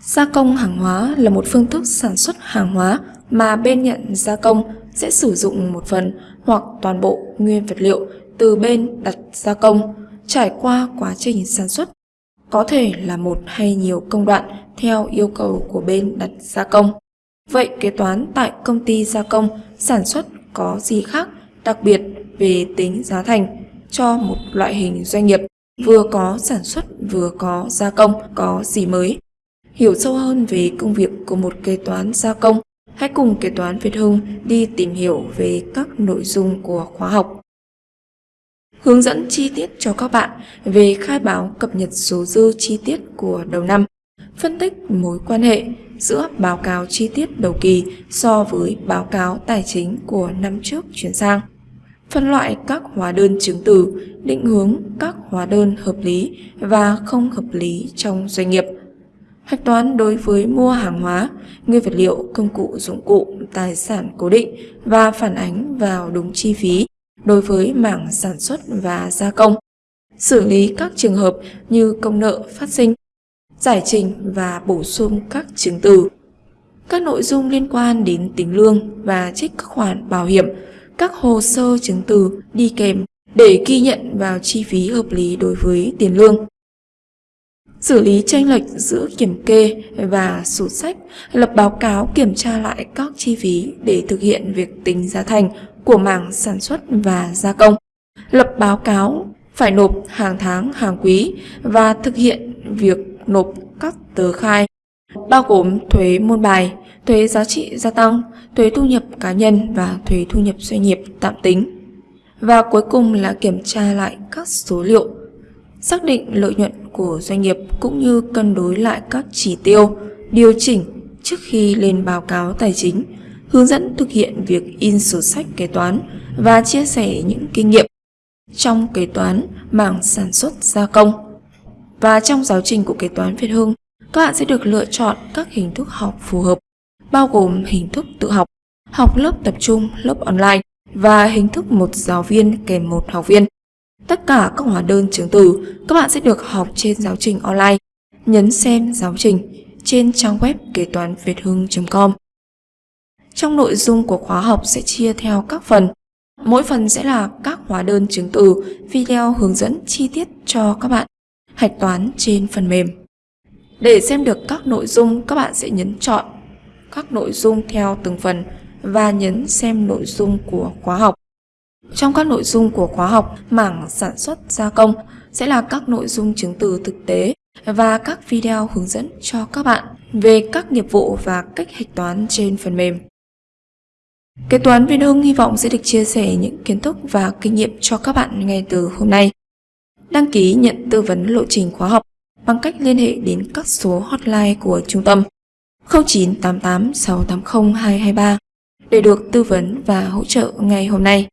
Gia công hàng hóa là một phương thức sản xuất hàng hóa mà bên nhận gia công sẽ sử dụng một phần hoặc toàn bộ nguyên vật liệu từ bên đặt gia công trải qua quá trình sản xuất, có thể là một hay nhiều công đoạn theo yêu cầu của bên đặt gia công. Vậy kế toán tại công ty gia công sản xuất có gì khác đặc biệt về tính giá thành cho một loại hình doanh nghiệp vừa có sản xuất vừa có gia công có gì mới? Hiểu sâu hơn về công việc của một kế toán gia công, hãy cùng kế toán Việt Hưng đi tìm hiểu về các nội dung của khóa học. Hướng dẫn chi tiết cho các bạn về khai báo cập nhật số dư chi tiết của đầu năm, phân tích mối quan hệ giữa báo cáo chi tiết đầu kỳ so với báo cáo tài chính của năm trước chuyển sang phân loại các hóa đơn chứng từ, định hướng các hóa đơn hợp lý và không hợp lý trong doanh nghiệp. Hạch toán đối với mua hàng hóa, nguyên vật liệu, công cụ, dụng cụ, tài sản cố định và phản ánh vào đúng chi phí đối với mảng sản xuất và gia công. Xử lý các trường hợp như công nợ phát sinh, giải trình và bổ sung các chứng từ. Các nội dung liên quan đến tính lương và trích các khoản bảo hiểm các hồ sơ chứng từ đi kèm để ghi nhận vào chi phí hợp lý đối với tiền lương. Xử lý tranh lệch giữa kiểm kê và sổ sách, lập báo cáo kiểm tra lại các chi phí để thực hiện việc tính giá thành của mảng sản xuất và gia công. Lập báo cáo phải nộp hàng tháng, hàng quý và thực hiện việc nộp các tờ khai bao gồm thuế môn bài, thuế giá trị gia tăng, thuế thu nhập cá nhân và thuế thu nhập doanh nghiệp tạm tính. Và cuối cùng là kiểm tra lại các số liệu, xác định lợi nhuận của doanh nghiệp cũng như cân đối lại các chỉ tiêu, điều chỉnh trước khi lên báo cáo tài chính, hướng dẫn thực hiện việc in sổ sách kế toán và chia sẻ những kinh nghiệm trong kế toán mảng sản xuất gia công. Và trong giáo trình của kế toán Việt Hưng, các bạn sẽ được lựa chọn các hình thức học phù hợp, bao gồm hình thức tự học, học lớp tập trung, lớp online và hình thức một giáo viên kèm một học viên. Tất cả các hóa đơn chứng từ các bạn sẽ được học trên giáo trình online. Nhấn xem giáo trình trên trang web kế toán việt hưng.com. Trong nội dung của khóa học sẽ chia theo các phần. Mỗi phần sẽ là các hóa đơn chứng từ, video hướng dẫn chi tiết cho các bạn hạch toán trên phần mềm. Để xem được các nội dung, các bạn sẽ nhấn chọn các nội dung theo từng phần và nhấn xem nội dung của khóa học. Trong các nội dung của khóa học, mảng sản xuất gia công sẽ là các nội dung chứng từ thực tế và các video hướng dẫn cho các bạn về các nghiệp vụ và cách hạch toán trên phần mềm. Kế toán Viên Hưng hy vọng sẽ được chia sẻ những kiến thức và kinh nghiệm cho các bạn ngay từ hôm nay. Đăng ký nhận tư vấn lộ trình khóa học bằng cách liên hệ đến các số hotline của trung tâm 0988 680 223 để được tư vấn và hỗ trợ ngay hôm nay.